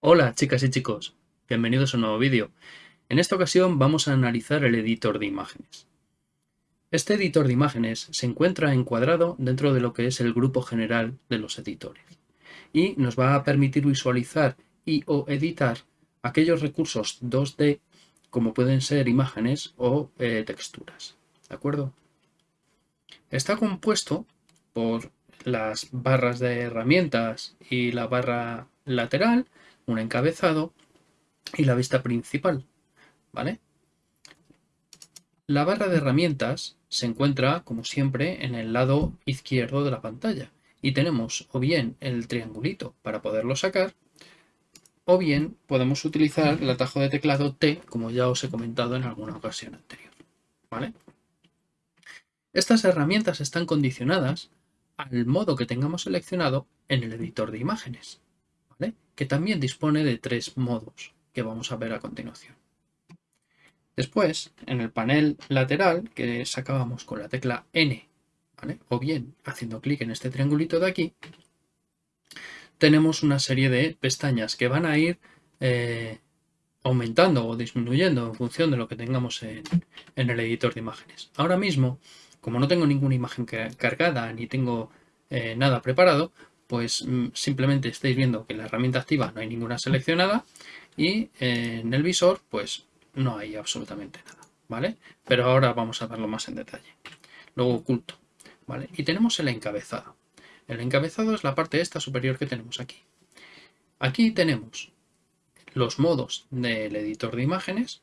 Hola chicas y chicos, bienvenidos a un nuevo vídeo. En esta ocasión vamos a analizar el editor de imágenes. Este editor de imágenes se encuentra encuadrado dentro de lo que es el grupo general de los editores y nos va a permitir visualizar y o editar aquellos recursos 2D como pueden ser imágenes o eh, texturas. ¿De acuerdo? Está compuesto por las barras de herramientas y la barra lateral, un encabezado y la vista principal. ¿Vale? La barra de herramientas se encuentra, como siempre, en el lado izquierdo de la pantalla y tenemos o bien el triangulito para poderlo sacar o bien podemos utilizar el atajo de teclado T, como ya os he comentado en alguna ocasión anterior. ¿Vale? Estas herramientas están condicionadas al modo que tengamos seleccionado en el editor de imágenes, que también dispone de tres modos que vamos a ver a continuación. Después, en el panel lateral, que sacábamos con la tecla N, o bien haciendo clic en este triangulito de aquí, tenemos una serie de pestañas que van a ir eh, aumentando o disminuyendo en función de lo que tengamos en, el editor de imágenes. Ahora mismo, como no tengo ninguna imagen cargada ni tengo eh, nada preparado, pues mm, simplemente estáis viendo que en la herramienta activa no hay ninguna seleccionada y eh, en el visor pues no hay absolutamente nada, ¿vale? Pero ahora vamos a verlo más en detalle. Luego oculto, ¿vale? Y tenemos el encabezado. El encabezado es la parte esta superior que tenemos aquí. Aquí tenemos los modos del editor de imágenes,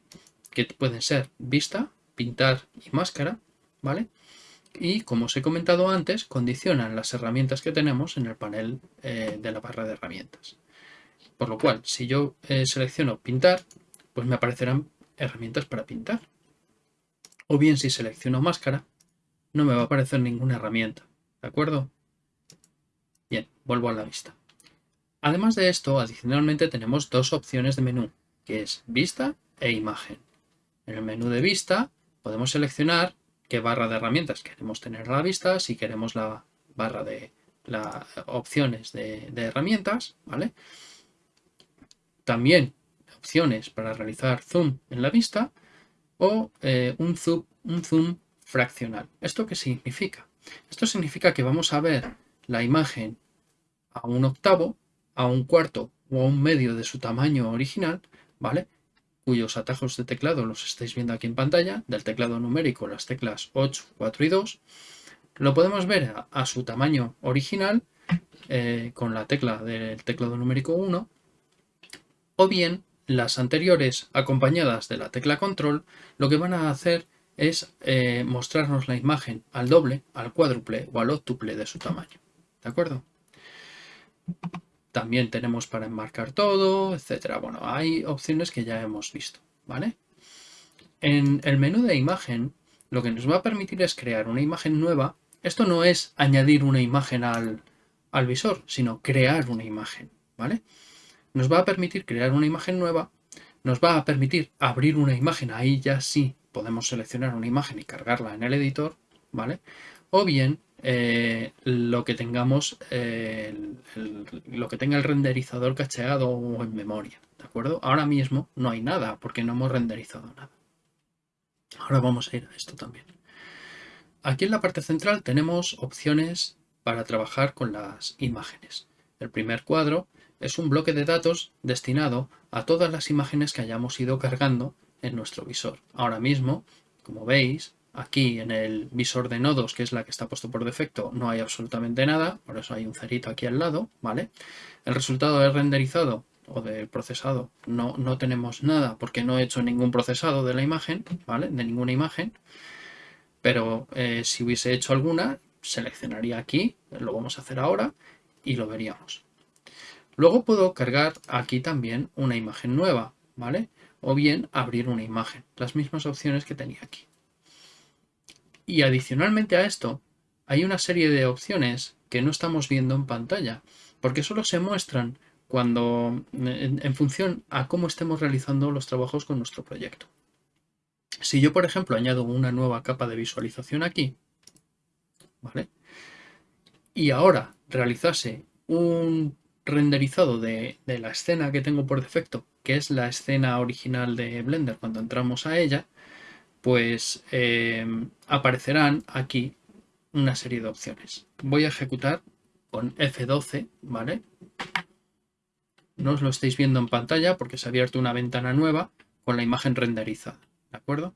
que pueden ser vista, pintar y máscara, ¿vale? Y como os he comentado antes, condicionan las herramientas que tenemos en el panel eh, de la barra de herramientas. Por lo cual, si yo eh, selecciono pintar, pues me aparecerán herramientas para pintar. O bien si selecciono máscara, no me va a aparecer ninguna herramienta, ¿de acuerdo? Bien, vuelvo a la vista. Además de esto, adicionalmente tenemos dos opciones de menú, que es vista e imagen. En el menú de vista podemos seleccionar qué barra de herramientas queremos tener a la vista, si queremos la barra de las opciones de, herramientas, ¿vale? También opciones para realizar zoom en la vista o eh, un, zoom, un zoom fraccional. ¿Esto qué significa? Esto significa que vamos a ver la imagen a un octavo, a un cuarto o a un medio de su tamaño original, ¿vale? Cuyos atajos de teclado los estáis viendo aquí en pantalla, del teclado numérico las teclas 8, 4 y 2. Lo podemos ver a, su tamaño original eh, con la tecla del teclado numérico 1 o bien las anteriores acompañadas de la tecla control lo que van a hacer es eh, mostrarnos la imagen al doble, al cuádruple o al octuple de su tamaño. ¿De acuerdo? También tenemos para enmarcar todo, etcétera. Bueno, hay opciones que ya hemos visto, ¿vale? En el menú de imagen, lo que nos va a permitir es crear una imagen nueva. Esto no es añadir una imagen al, al visor, sino crear una imagen, ¿vale? Nos va a permitir crear una imagen nueva, nos va a permitir abrir una imagen, ahí ya sí podemos seleccionar una imagen y cargarla en el editor, ¿vale? O bien eh, lo que tengamos, eh, lo que tenga el renderizador cacheado o en memoria, ¿de acuerdo? Ahora mismo no hay nada porque no hemos renderizado nada. Ahora vamos a ir a esto también. Aquí en la parte central tenemos opciones para trabajar con las imágenes. El primer cuadro es un bloque de datos destinado a todas las imágenes que hayamos ido cargando en nuestro visor. Ahora mismo, como veis, Aquí en el visor de nodos, que es la que está puesto por defecto, no hay absolutamente nada, por eso hay un cerito aquí al lado, ¿vale? El resultado de renderizado o de procesado no, no tenemos nada porque no he hecho ningún procesado de la imagen, ¿vale? De ninguna imagen, pero eh, si hubiese hecho alguna, seleccionaría aquí, lo vamos a hacer ahora y lo veríamos. Luego puedo cargar aquí también una imagen nueva, ¿vale? O bien abrir una imagen, las mismas opciones que tenía aquí. Y adicionalmente a esto, hay una serie de opciones que no estamos viendo en pantalla, porque solo se muestran cuando en, función a cómo estemos realizando los trabajos con nuestro proyecto. Si yo, por ejemplo, añado una nueva capa de visualización aquí. Y ahora realizase un renderizado de, la escena que tengo por defecto, que es la escena original de Blender cuando entramos a ella, pues eh, aparecerán aquí una serie de opciones. Voy a ejecutar con F12, ¿vale? No os lo estáis viendo en pantalla porque se ha abierto una ventana nueva con la imagen renderizada, ¿de acuerdo?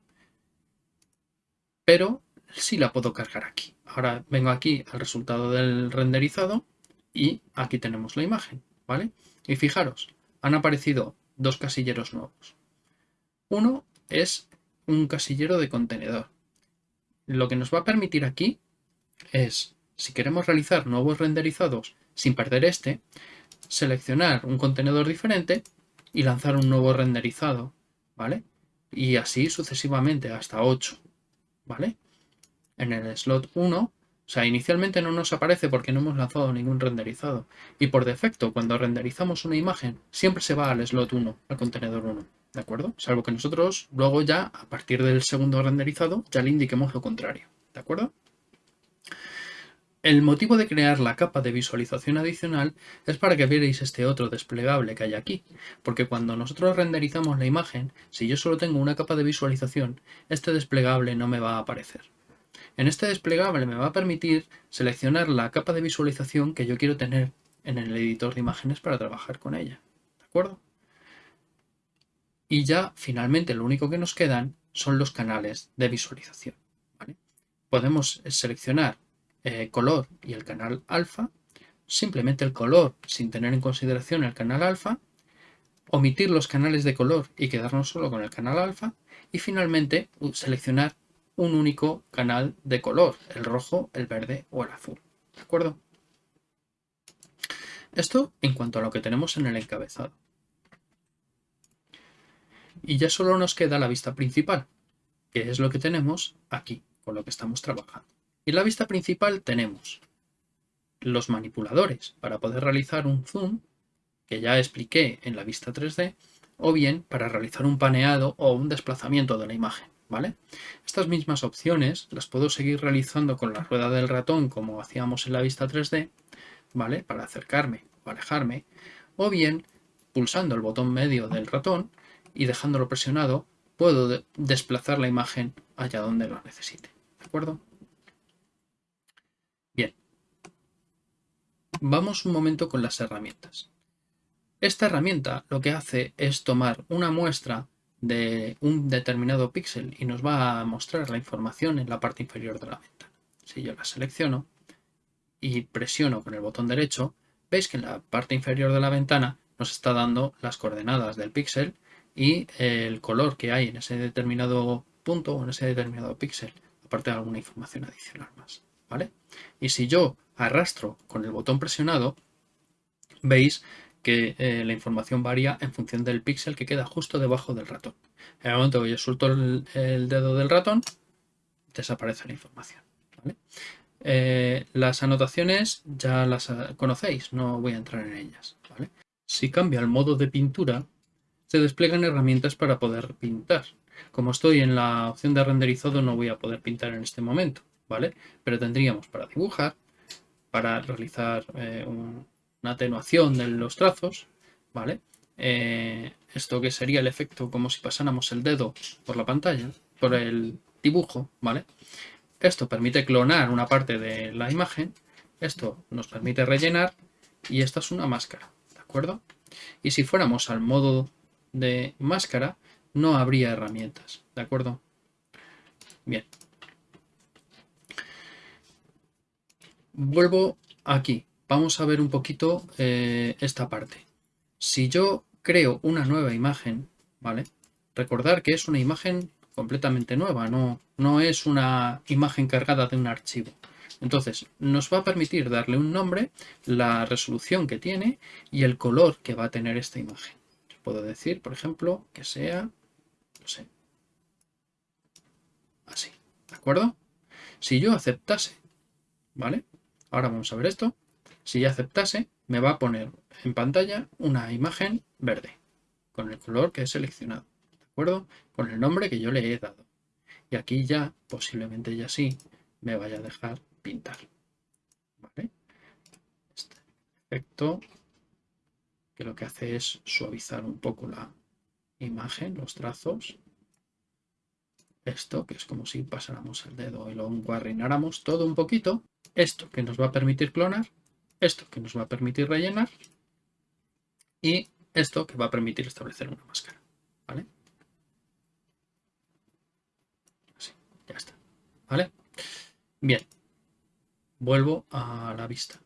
Pero sí la puedo cargar aquí. Ahora vengo aquí al resultado del renderizado y aquí tenemos la imagen, ¿vale? Y fijaros, han aparecido dos casilleros nuevos. Uno es un casillero de contenedor. Lo que nos va a permitir aquí es, si queremos realizar nuevos renderizados sin perder este, seleccionar un contenedor diferente y lanzar un nuevo renderizado, ¿vale? Y así sucesivamente hasta 8, ¿vale? En el slot 1, o sea, inicialmente no nos aparece porque no hemos lanzado ningún renderizado. Y por defecto, cuando renderizamos una imagen, siempre se va al slot 1, al contenedor 1, ¿de acuerdo? Salvo que nosotros luego ya, a partir del segundo renderizado, ya le indiquemos lo contrario, ¿de acuerdo? El motivo de crear la capa de visualización adicional es para que vierais este otro desplegable que hay aquí, porque cuando nosotros renderizamos la imagen, si yo solo tengo una capa de visualización, este desplegable no me va a aparecer. En este desplegable me va a permitir seleccionar la capa de visualización que yo quiero tener en el editor de imágenes para trabajar con ella. ¿De acuerdo? Y ya finalmente lo único que nos quedan son los canales de visualización. Podemos seleccionar eh, color y el canal alfa, simplemente el color sin tener en consideración el canal alfa, omitir los canales de color y quedarnos solo con el canal alfa y finalmente seleccionar un único canal de color, el rojo, el verde o el azul. ¿De acuerdo? Esto en cuanto a lo que tenemos en el encabezado. Y ya solo nos queda la vista principal, que es lo que tenemos aquí, con lo que estamos trabajando. Y en la vista principal tenemos los manipuladores para poder realizar un zoom, que ya expliqué en la vista 3D, o bien para realizar un paneado o un desplazamiento de la imagen. ¿Vale? Estas mismas opciones las puedo seguir realizando con la rueda del ratón como hacíamos en la vista 3D, ¿vale? Para acercarme o alejarme, o bien pulsando el botón medio del ratón y dejándolo presionado, puedo desplazar la imagen allá donde lo necesite, ¿de acuerdo? Vamos un momento con las herramientas. Esta herramienta lo que hace es tomar una muestra de un determinado píxel y nos va a mostrar la información en la parte inferior de la ventana. Si yo la selecciono y presiono con el botón derecho, veis que en la parte inferior de la ventana nos está dando las coordenadas del píxel y el color que hay en ese determinado punto o en ese determinado píxel, aparte de alguna información adicional más. ¿vale? Y si yo arrastro con el botón presionado, veis que eh, la información varía en función del píxel que queda justo debajo del ratón. En el momento que yo suelto el, dedo del ratón, desaparece la información. Eh, las anotaciones ya las conocéis, no voy a entrar en ellas. Si cambia el modo de pintura, se despliegan herramientas para poder pintar. Como estoy en la opción de renderizado, no voy a poder pintar en este momento. ¿vale? Pero tendríamos para dibujar, para realizar eh, una atenuación de los trazos, ¿vale? Eh, esto que sería el efecto como si pasáramos el dedo por la pantalla, por el dibujo, ¿vale? Esto permite clonar una parte de la imagen, esto nos permite rellenar y esta es una máscara, ¿de acuerdo? Y si fuéramos al modo de máscara, no habría herramientas, ¿de acuerdo? Bien, vuelvo aquí. Vamos a ver un poquito eh, esta parte. Si yo creo una nueva imagen, ¿vale? Recordar que es una imagen completamente nueva, no, no es una imagen cargada de un archivo. Entonces, nos va a permitir darle un nombre, la resolución que tiene y el color que va a tener esta imagen. Puedo decir, por ejemplo, que sea, así, ¿de acuerdo? Si yo aceptase, ¿vale? Ahora vamos a ver esto. Si ya aceptase, me va a poner en pantalla una imagen verde, con el color que he seleccionado, ¿de acuerdo? Con el nombre que yo le he dado. Y aquí ya, posiblemente ya sí, me vaya a dejar pintar. ¿Vale? Este efecto que lo que hace es suavizar un poco la imagen, los trazos. Esto, que es como si pasáramos el dedo y lo encuarrináramos todo un poquito. Esto, que nos va a permitir clonar. Esto, que nos va a permitir rellenar. Y esto, que va a permitir establecer una máscara. ¿Vale? Así, ya está. ¿Vale? Bien. Vuelvo a la vista.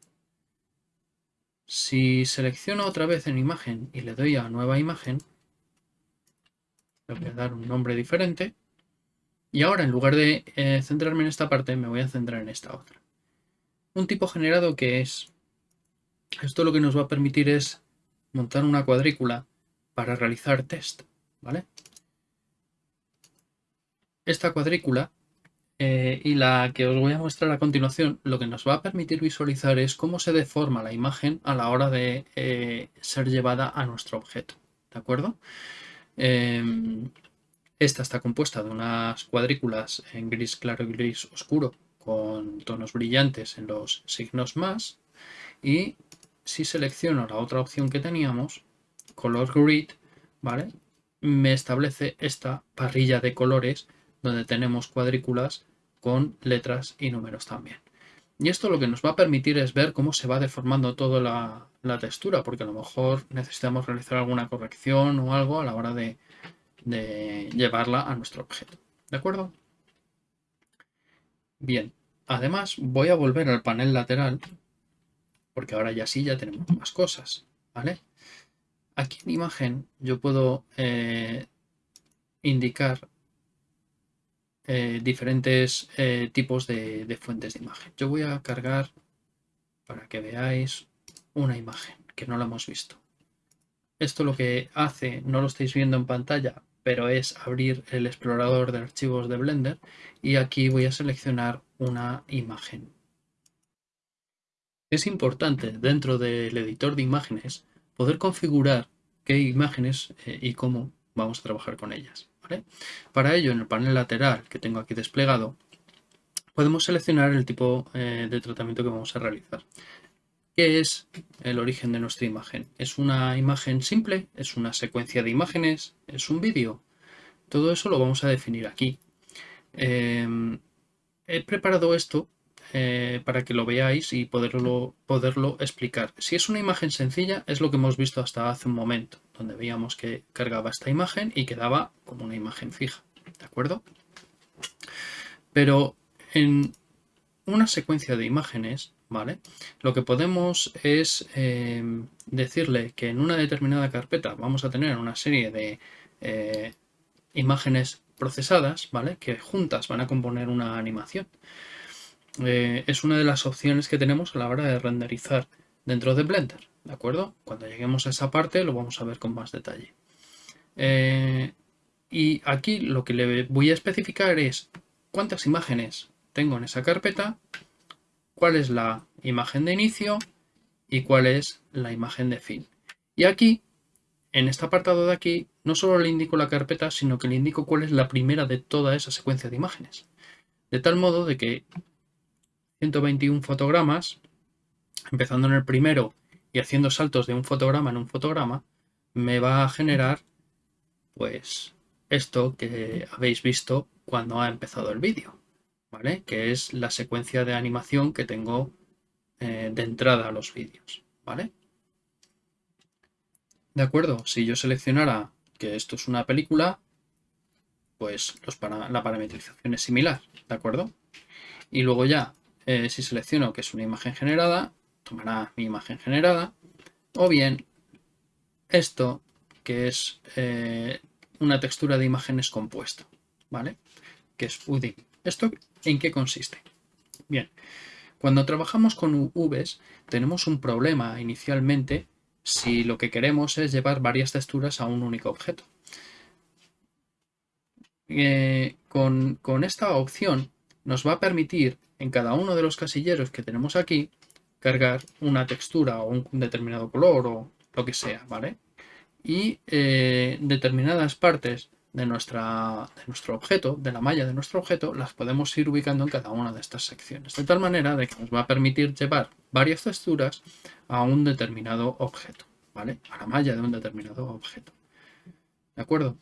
Si selecciono otra vez en imagen y le doy a nueva imagen, le voy a dar un nombre diferente. Y ahora, en lugar de eh, centrarme en esta parte, me voy a centrar en esta otra. Un tipo generado que es... Esto lo que nos va a permitir es montar una cuadrícula para realizar test, ¿vale? Esta cuadrícula eh, y la que os voy a mostrar a continuación, lo que nos va a permitir visualizar es cómo se deforma la imagen a la hora de eh, ser llevada a nuestro objeto. ¿De acuerdo? Em, esta está compuesta de unas cuadrículas en gris claro y gris oscuro con tonos brillantes en los signos más y si selecciono la otra opción que teníamos, Color Grid, ¿vale? me establece esta parrilla de colores donde tenemos cuadrículas con letras y números también. Y esto lo que nos va a permitir es ver cómo se va deformando toda la, textura, porque a lo mejor necesitamos realizar alguna corrección o algo a la hora de, llevarla a nuestro objeto. ¿De acuerdo? Bien, además voy a volver al panel lateral, porque ahora ya sí ya tenemos más cosas, ¿vale? Aquí en imagen yo puedo eh, indicar eh, diferentes eh, tipos de, fuentes de imagen. Yo voy a cargar para que veáis una imagen que no la hemos visto. Esto lo que hace, no lo estáis viendo en pantalla, pero es abrir el explorador de archivos de Blender y aquí voy a seleccionar una imagen. Es importante dentro del editor de imágenes poder configurar qué imágenes eh, y cómo vamos a trabajar con ellas. Para ello, en el panel lateral que tengo aquí desplegado, podemos seleccionar el tipo eh, de tratamiento que vamos a realizar. ¿Qué es el origen de nuestra imagen? ¿Es una imagen simple? ¿Es una secuencia de imágenes? ¿Es un vídeo? Todo eso lo vamos a definir aquí. Em, he preparado esto eh, para que lo veáis y poderlo, poderlo explicar. Si es una imagen sencilla, es lo que hemos visto hasta hace un momento donde veíamos que cargaba esta imagen y quedaba como una imagen fija, ¿de acuerdo? Pero en una secuencia de imágenes, ¿vale? Lo que podemos es em, decirle que en una determinada carpeta vamos a tener una serie de eh, imágenes procesadas, ¿vale? Que juntas van a componer una animación. Eh, es una de las opciones que tenemos a la hora de renderizar dentro de Blender. ¿De acuerdo? Cuando lleguemos a esa parte lo vamos a ver con más detalle. Eh, y aquí lo que le voy a especificar es cuántas imágenes tengo en esa carpeta, cuál es la imagen de inicio y cuál es la imagen de fin. Y aquí, en este apartado de aquí, no solo le indico la carpeta, sino que le indico cuál es la primera de toda esa secuencia de imágenes. De tal modo de que 121 fotogramas, empezando en el primero y haciendo saltos de un fotograma en un fotograma, me va a generar pues esto que habéis visto cuando ha empezado el vídeo, ¿vale? Que es la secuencia de animación que tengo eh, de entrada a los vídeos, ¿vale? De acuerdo, si yo seleccionara que esto es una película, pues la parametrización es similar, ¿de acuerdo? Y luego ya, eh, si selecciono que es una imagen generada, tomará mi imagen generada, o bien esto que es eh, una textura de imágenes compuesto, ¿vale? Que es UDIM. ¿Esto en qué consiste? Bien, cuando trabajamos con UVs tenemos un problema inicialmente si lo que queremos es llevar varias texturas a un único objeto. Eh, con, con esta opción nos va a permitir en cada uno de los casilleros que tenemos aquí cargar una textura o un determinado color o lo que sea, ¿vale? Y eh, determinadas partes de, nuestra, de nuestro objeto, de la malla de nuestro objeto, las podemos ir ubicando en cada una de estas secciones. De tal manera de que nos va a permitir llevar varias texturas a un determinado objeto, ¿vale? A la malla de un determinado objeto. ¿De acuerdo?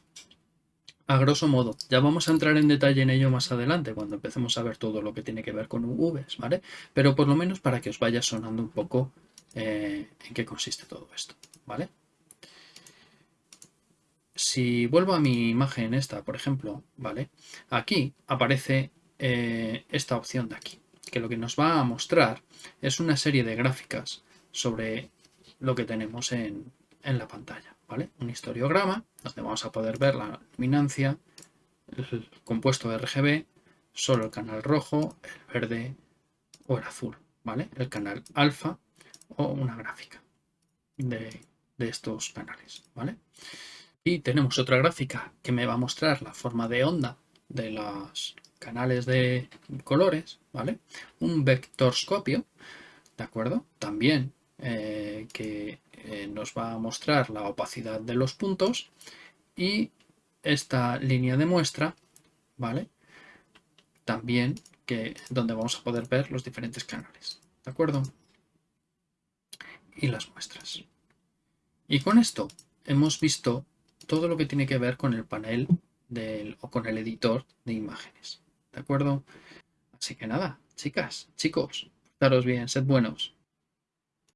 A grosso modo, ya vamos a entrar en detalle en ello más adelante, cuando empecemos a ver todo lo que tiene que ver con UVs, ¿vale? Pero por lo menos para que os vaya sonando un poco eh, en qué consiste todo esto, ¿vale? Si vuelvo a mi imagen esta, por ejemplo, ¿vale? Aquí aparece eh, esta opción de aquí, que lo que nos va a mostrar es una serie de gráficas sobre lo que tenemos en, en la pantalla, Un historiograma donde vamos a poder ver la luminancia, el compuesto de RGB, solo el canal rojo, el verde o el azul, ¿vale? El canal alfa o una gráfica de, de estos canales, ¿vale? Y tenemos otra gráfica que me va a mostrar la forma de onda de los canales de colores, ¿vale? Un vectorscopio, ¿de acuerdo? También eh, que nos va a mostrar la opacidad de los puntos y esta línea de muestra, ¿vale? También que donde vamos a poder ver los diferentes canales, ¿de acuerdo? Y las muestras. Y con esto hemos visto todo lo que tiene que ver con el panel del, o con el editor de imágenes. ¿De acuerdo? Así que nada, chicas, chicos, daros bien, sed buenos.